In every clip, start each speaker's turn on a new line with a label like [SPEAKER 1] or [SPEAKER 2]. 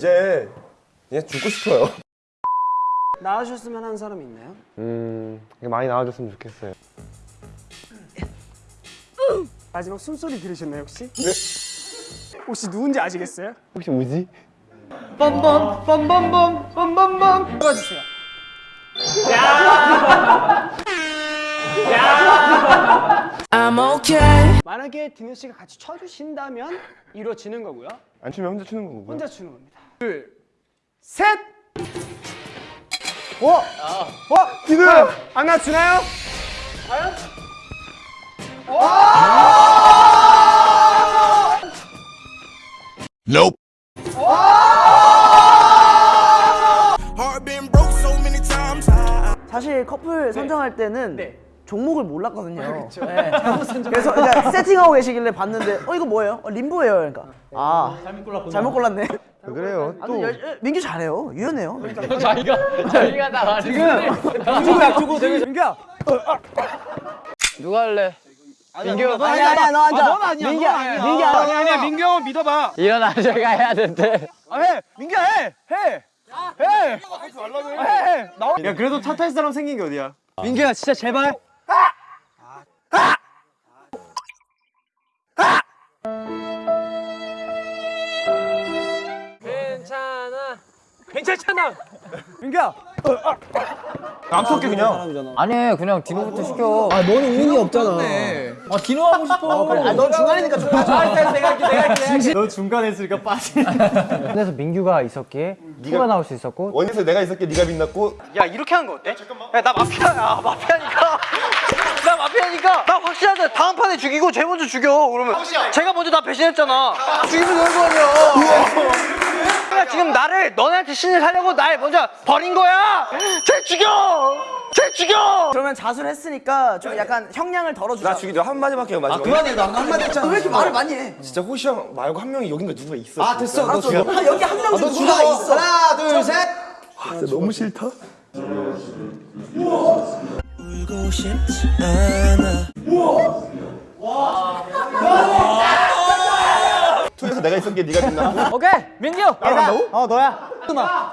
[SPEAKER 1] 이제 그냥 죽고 싶어요.
[SPEAKER 2] 나와주셨으면 하는 사람 있나요?
[SPEAKER 1] 음, 많이 나와줬으면 좋겠어요.
[SPEAKER 2] 마지막 숨소리 들으셨나요 혹시? 네. 혹시 누군지 아시겠어요?
[SPEAKER 1] 혹시 뭐지?
[SPEAKER 2] 뻔뻔 뻔뻔뻔 뻔뻔뻔 들어주세요.
[SPEAKER 3] I'm okay.
[SPEAKER 2] 만약에 디노 씨가 같이 쳐주신다면 이루어지는 거고요.
[SPEAKER 1] 안 추면 혼자 추는 거고.
[SPEAKER 2] 혼자 추는 겁니다. 둘, 셋. 와, 와, 디노 안 맞추나요? 과연?
[SPEAKER 4] Nope.
[SPEAKER 3] Times.
[SPEAKER 5] 사실 커플 선정할 때는
[SPEAKER 2] 네.
[SPEAKER 5] 종목을 몰랐거든요. 네. 그래서 그냥 세팅하고 계시길래 봤는데 어 이거 뭐예요? 어, 림보예요. 그러니까 아 잘못 골랐구나. 잘못 골랐네.
[SPEAKER 1] 왜 그래요?
[SPEAKER 5] 아,
[SPEAKER 1] 또
[SPEAKER 5] 열- 민규 잘해요. 유연해요.
[SPEAKER 2] 민규야, 민규야.
[SPEAKER 6] 누가 할래? 민규
[SPEAKER 5] 아니야 아니야 너 앉아. 민규야 민규
[SPEAKER 2] 아니 아니야 민규 형은 믿어봐.
[SPEAKER 6] 일어나 저희가 해야 된대.
[SPEAKER 2] 아, 해, 민규야 해, 해, 해. 해, 해. 나와.
[SPEAKER 1] 야 그래도 탓할 사람 생긴 게 어디야?
[SPEAKER 2] 민규야 진짜 제발. 괜찮잖아. 민규야.
[SPEAKER 1] 안 쏠게 그냥.
[SPEAKER 6] 아니 그냥 디노부터 시켜.
[SPEAKER 2] 아 너는 운이 없잖아.
[SPEAKER 6] 아 디노 하고 싶어.
[SPEAKER 5] 아, 넌 중간이니까 좀 빠져.
[SPEAKER 1] 너 중간에 있으니까 빠지.
[SPEAKER 6] 그래서 민규가 있었기에 네가 나올 수 있었고
[SPEAKER 1] 원에서 내가 있었기에 네가 빛났고
[SPEAKER 2] 야 이렇게 하는 거 어때? 야나 마피아 야 마피아니까 나 마피아니까 나 확실하다 다음 판에 죽이고 쟤 먼저 죽여 그러면 제가 먼저 나 배신했잖아 죽이면 되는 거 아니야 야 지금 나를 너네한테 신을 살려고 날 먼저 버린 거야 쟤 죽여 쟤 죽여
[SPEAKER 5] 그러면 자수를 했으니까 좀 약간 형량을 덜어주자.
[SPEAKER 1] 나 죽이죠 한 마디밖에 안 마지막.
[SPEAKER 5] 그만해 너 한마디 했잖아. 왜 이렇게 말을 많이 해?
[SPEAKER 1] 진짜 호시 형 말고 한 명이 여긴가 누가 있어.
[SPEAKER 5] 아 됐어. 너 죽여. 아, 여기 한 명 중에 누가 있어. 하나 둘 셋.
[SPEAKER 1] 진짜 너무 싫다.
[SPEAKER 3] 울고 싶지 않아.
[SPEAKER 1] 투에서 내가 있었기에 네가 빛났고.
[SPEAKER 2] 오케이 민규
[SPEAKER 1] 나간다고?
[SPEAKER 2] 어 너야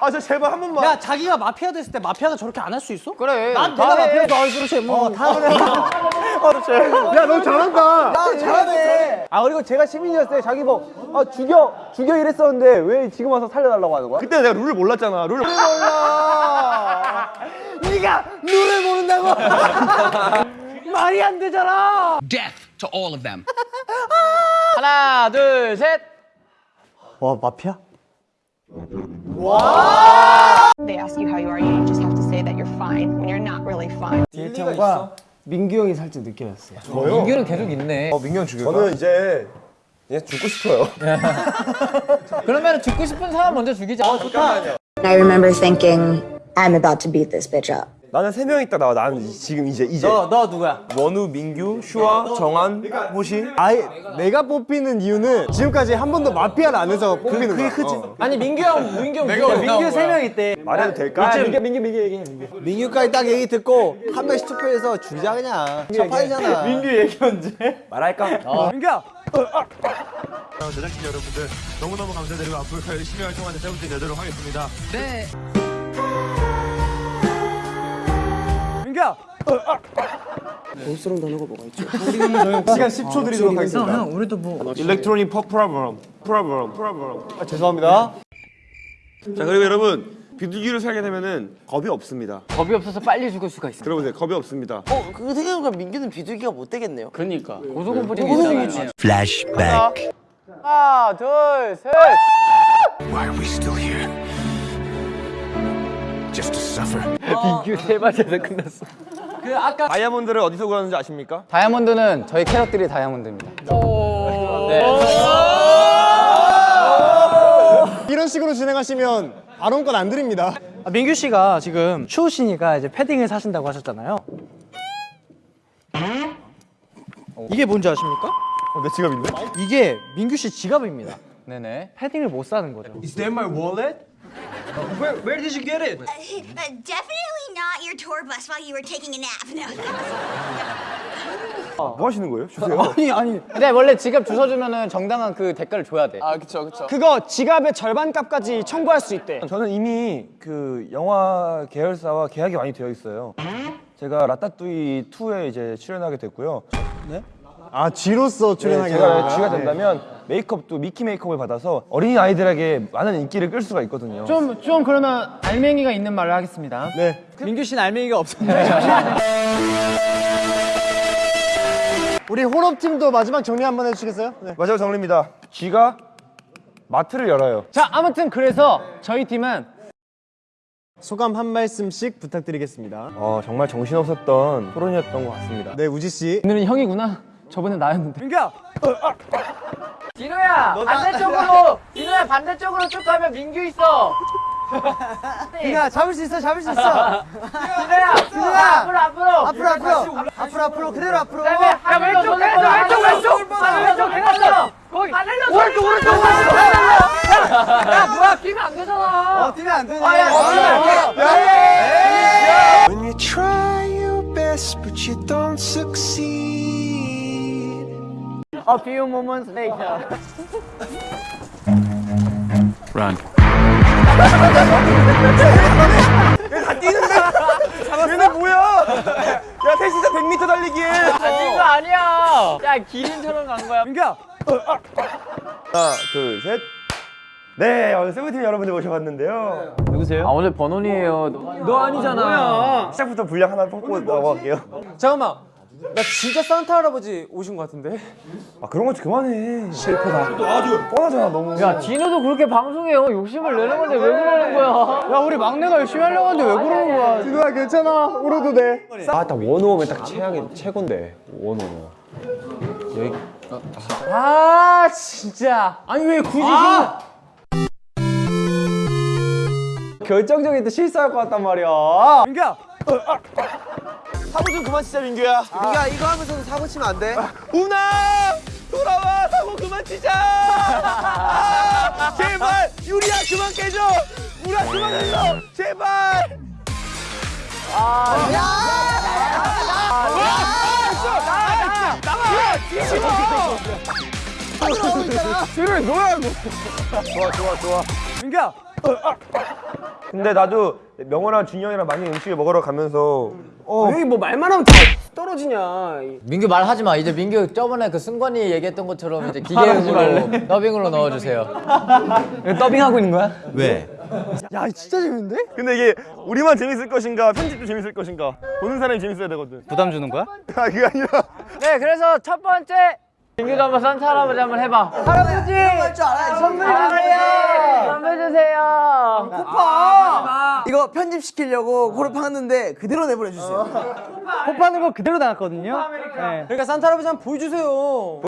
[SPEAKER 1] 아저 제발 한 번만.
[SPEAKER 2] 야 자기가 마피아 됐을 때 마피아가 저렇게 안 할 수 있어?
[SPEAKER 6] 그래.
[SPEAKER 2] 난 내가 마피아 너 그렇지 뭐다 그래
[SPEAKER 1] 야너 잘한다.
[SPEAKER 5] 아 잘하네.
[SPEAKER 2] 아 그리고 제가 시민이었을 때 자기 뭐 아, 죽여 죽여 이랬었는데 왜 지금 와서 살려달라고 하는 거야?
[SPEAKER 1] 그때 내가 룰을 몰랐잖아. 룰을
[SPEAKER 2] 몰라 네가 룰을 모른다고 말이 안 되잖아
[SPEAKER 6] 하나 둘 셋.
[SPEAKER 2] 와 마피아?
[SPEAKER 7] They ask you how you are, you just have to say that you're fine when you're not really fine.
[SPEAKER 2] 일정과 민규 형이 살짝 느껴졌어요
[SPEAKER 1] 저요?
[SPEAKER 6] 민규는 계속 있네.
[SPEAKER 1] 어 민경 죽여. 저는 이제 그냥 죽고 싶어요.
[SPEAKER 6] 그러면 죽고 싶은 사람 먼저 죽이자.
[SPEAKER 8] I remember thinking, I'm about to beat this bitch up.
[SPEAKER 1] 나는 세 명 있다 나와. 나는 지금 이제 이제
[SPEAKER 2] 너, 너 누구야?
[SPEAKER 1] 원우, 민규, 슈아, 정한, 호시.
[SPEAKER 9] 아예 내가 뽑히는 이유는 지금까지 한 번도 마피아를 안 해서 뽑히는 거야. 크지.
[SPEAKER 2] 아니 민규 형 민규 형 민규, 민규 세 명 있대
[SPEAKER 1] 말해도 될까?
[SPEAKER 2] 민규 민규 민규 얘기해 민규
[SPEAKER 9] 민규까지 딱 얘기 듣고 한 명씩 투표해서 주자 그냥. 첫 판이잖아.
[SPEAKER 1] 민규 얘기 언제? 말할까?
[SPEAKER 2] 민규야
[SPEAKER 4] 제작진 여러분들 너무너무 감사드리고 앞으로 더 열심히 활동하는 세븐틴 되도록 하겠습니다.
[SPEAKER 2] 민규야
[SPEAKER 9] 시간 10초 드리도록 하겠습니다.
[SPEAKER 6] 우리도 뭐
[SPEAKER 1] 일렉트로닉 퍼 프로그램. 프로그램. 프로그램.
[SPEAKER 9] 아, 죄송합니다.
[SPEAKER 1] 자 그리고 여러분 비둘기를 살게 되면은 겁이 없습니다.
[SPEAKER 6] 겁이 없어서 빨리 죽을 수가 있어.
[SPEAKER 1] 들어보세요. 겁이 없습니다.
[SPEAKER 5] 어 그거 생각해보니까 민규는 비둘기가 못 되겠네요.
[SPEAKER 6] 그러니까 고소공포증이 있잖아요.
[SPEAKER 4] Flashback.
[SPEAKER 6] 하나 둘 셋.
[SPEAKER 4] Why are we still here? Just to suffer.
[SPEAKER 6] 민규 세 마디에서 끝났어.
[SPEAKER 2] 그 아까
[SPEAKER 1] 다이아몬드를 어디서 구하는지 아십니까?
[SPEAKER 6] 다이아몬드는 저희 캐럿들이 다이아몬드입니다.
[SPEAKER 9] 이런 식으로 진행하시면 발언권 안 드립니다.
[SPEAKER 2] 아, 민규 씨가 지금 추우시니까 이제 패딩을 사신다고 하셨잖아요 이게 뭔지 아십니까?
[SPEAKER 1] 어, 내 지갑인데?
[SPEAKER 2] 이게 민규 씨 지갑입니다
[SPEAKER 6] 네네.
[SPEAKER 2] 패딩을 못 사는 거죠
[SPEAKER 10] definitely not your tour bus while you were taking a nap. No.
[SPEAKER 1] 뭐 하시는 거예요? 주세요.
[SPEAKER 9] 아니 아니
[SPEAKER 6] 근데 원래 지갑 주워 주면은 정당한 그 대가를 줘야 돼.
[SPEAKER 2] 아 그쵸 그쵸.
[SPEAKER 9] 그거 지갑의 절반 값까지 청구할 수 있대.
[SPEAKER 4] 저는 이미 그 영화 계열사와 계약이 많이 되어 있어요. 제가 라따뚜이 2에 이제 출연하게 됐고요.
[SPEAKER 9] 아 쥐로서
[SPEAKER 4] 네,
[SPEAKER 9] 출연하게
[SPEAKER 4] 제가
[SPEAKER 9] 되는구나.
[SPEAKER 4] 쥐가 된다면 메이크업도 미키 메이크업을 받아서 어린이 아이들에게 많은 인기를 끌 수가 있거든요.
[SPEAKER 6] 좀, 좀 그러면 알맹이가 있는 말을 하겠습니다.
[SPEAKER 9] 네.
[SPEAKER 2] 민규 씨는 알맹이가 없었네.
[SPEAKER 9] 우리 혼업 팀도 마지막 정리 한번 해주시겠어요? 네.
[SPEAKER 4] 마지막 정리입니다. 쥐가 마트를 열어요.
[SPEAKER 6] 자, 아무튼 그래서 저희 팀은
[SPEAKER 9] 소감 한 말씀씩 부탁드리겠습니다.
[SPEAKER 4] 어, 정말 정신없었던 토론이었던 것 같습니다.
[SPEAKER 9] 네 우지 씨.
[SPEAKER 6] 오늘은 형이구나. 저번에 나였는데.
[SPEAKER 9] 민규야.
[SPEAKER 6] 진호야, 반대쪽으로. 진호야, 반대쪽으로 쭉 가면 민규 있어.
[SPEAKER 5] 야 잡을 수 있어 잡을 수 있어.
[SPEAKER 6] 진호야, 진호야, 앞으로, 앞으로.
[SPEAKER 5] 앞으로 앞으로 앞으로 앞으로 그대로 앞으로.
[SPEAKER 6] 야, 왼쪽, 왼쪽, 왼쪽, 왼쪽. 왼쪽. 거기. 오른쪽, 오른쪽, 오른쪽. 야, 뭐야, 끼면 안 되잖아.
[SPEAKER 5] 어 뛰면 안 되네.
[SPEAKER 6] 아, 야, 야,
[SPEAKER 3] When you try your best, but you don't succeed.
[SPEAKER 5] A few moments later.
[SPEAKER 1] 얘네 뭐야? 야 셋이서 100m 달리기에.
[SPEAKER 6] 이거 아니야. 야, 기린처럼 간 거야.
[SPEAKER 1] 민규야. 하나 둘 셋. 네 오늘 세븐팀 여러분들 모셔봤는데요.
[SPEAKER 6] 아, 오늘 번원이에요. 너 아니잖아.
[SPEAKER 1] 시작부터 분량 하나 뽑고 넘어갈게요.
[SPEAKER 2] 잠깐만. 나 진짜 산타 할아버지 오신 것 같은데?
[SPEAKER 1] 아 그런 거 그만해. 실패다. 아주 뻔하잖아 너무.
[SPEAKER 6] 야, 디노도 그렇게 방송해요. 욕심을 내는 건데 왜 그러는 거야?
[SPEAKER 2] 야 우리 막내가 열심히 하려고 하는데 왜 그러는 거야?
[SPEAKER 9] 진우야 괜찮아. 울어도 돼.
[SPEAKER 1] 아 딱 원오면 딱 최악이 최고인데 원오면.
[SPEAKER 6] 아, 진짜. 아니, 왜 굳이
[SPEAKER 1] 결정적인 때 실수할 것 같단 말이야.
[SPEAKER 9] 민규야.
[SPEAKER 1] 사고 좀 그만 치자 민규야.
[SPEAKER 5] 민규야 이거 하면서도 사고 치면 안 돼.
[SPEAKER 1] 우나 돌아와 사고 그만 치자. 제발 유리야 그만 깨줘. 우라 그만 흘러 제발.
[SPEAKER 9] 민규야.
[SPEAKER 1] 근데 나도 명호랑 준이 형이랑 많이 음식을 먹으러 가면서 어
[SPEAKER 9] 여기 뭐 말만 하면 다 떨어지냐.
[SPEAKER 6] 민규 말하지 마. 이제 민규 저번에 그 승관이 얘기했던 것처럼 이제 기계음으로 더빙으로 넣어주세요.
[SPEAKER 2] 더빙하고 있는 거야?
[SPEAKER 9] 야 진짜 재밌는데?
[SPEAKER 1] 근데 이게 우리만 재밌을 것인가 편집도 재밌을 것인가 보는 사람이 재밌어야 되거든.
[SPEAKER 2] 부담 주는 거야?
[SPEAKER 1] 아 그게 아니라
[SPEAKER 6] 네, 그래서 첫 번째 민규도 한번 산타 할아버지 한번 해봐. 할아버지
[SPEAKER 5] 알아야지.
[SPEAKER 6] 선물 주세요. 선물 주세요.
[SPEAKER 5] 이거 편집시키려고 고르파했는데 그대로 내보내 주세요.
[SPEAKER 2] 호파는 거 그대로 나왔거든요. 네. 그러니까 산타 할아버지 한번 보여주세요.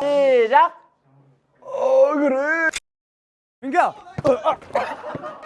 [SPEAKER 6] 시작.
[SPEAKER 9] 민규야.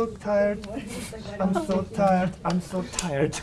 [SPEAKER 4] so tired. I'm so tired. I'm so tired.